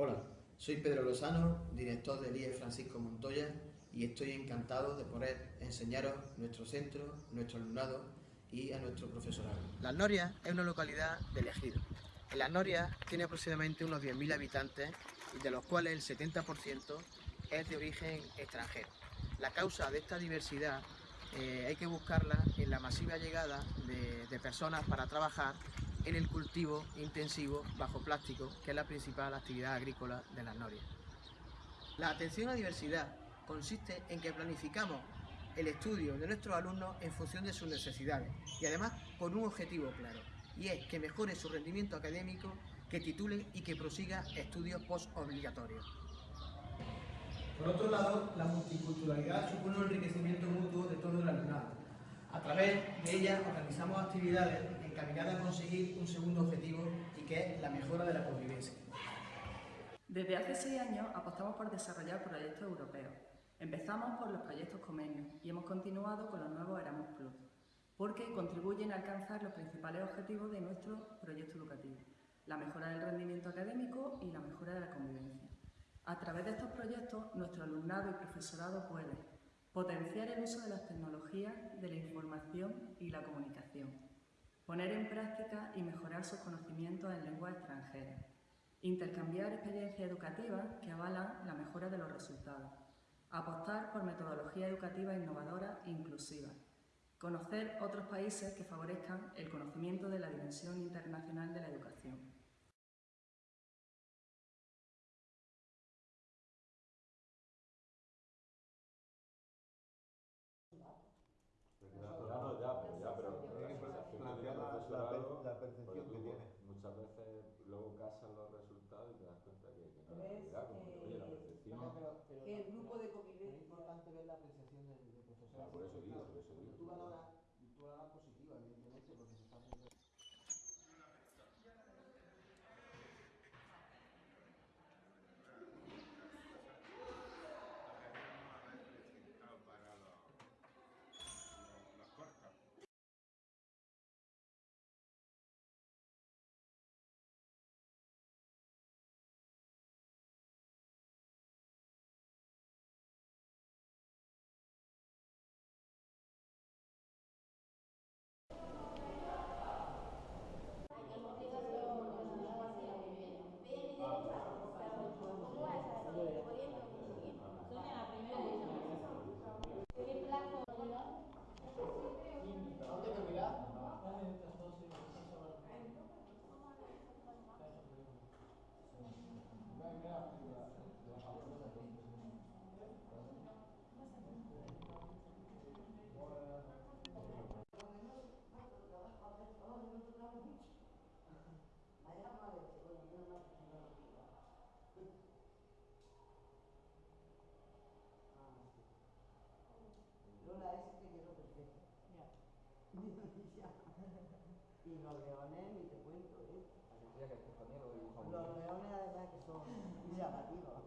Hola, soy Pedro Lozano, director del IE Francisco Montoya y estoy encantado de poder enseñaros nuestro centro, nuestro alumnado y a nuestro profesorado. Las Norias es una localidad del ejido. En Las Norias tiene aproximadamente unos 10.000 habitantes de los cuales el 70% es de origen extranjero. La causa de esta diversidad eh, hay que buscarla en la masiva llegada de, de personas para trabajar en el cultivo intensivo bajo plástico, que es la principal actividad agrícola de las norias. La atención a diversidad consiste en que planificamos el estudio de nuestros alumnos en función de sus necesidades y además con un objetivo claro, y es que mejore su rendimiento académico, que titule y que prosiga estudios postobligatorios. Por otro lado, la multiculturalidad supone un enriquecimiento mutuo de todo el alumnado. A través de ella organizamos actividades encaminadas a conseguir un segundo objetivo y que es la mejora de la convivencia. Desde hace seis años apostamos por desarrollar proyectos europeos. Empezamos por los proyectos Comenius y hemos continuado con los nuevos Erasmus Plus, porque contribuyen a alcanzar los principales objetivos de nuestro proyecto educativo, la mejora del rendimiento académico y la mejora de la convivencia. A través de estos proyectos, nuestro alumnado y profesorado puede potenciar el uso de las tecnologías de la información y la comunicación, poner en práctica y mejorar sus conocimientos en lenguas extranjeras, intercambiar experiencias educativas que avalan la mejora de los resultados, apostar por metodologías educativas innovadoras e inclusivas, conocer otros países que favorezcan el conocimiento de la dimensión internacional de la educación. No, ya, pero ya, pero plantear la, la, la percepción que tiene. Muchas veces luego casan los resultados y te das cuenta que, que no es ¿Ves? realidad, como que, oye, la percepción... Pero, pero, Pero que el la- grupo y los leones, ni te cuento, ¿eh? Los leones además que son llamativos.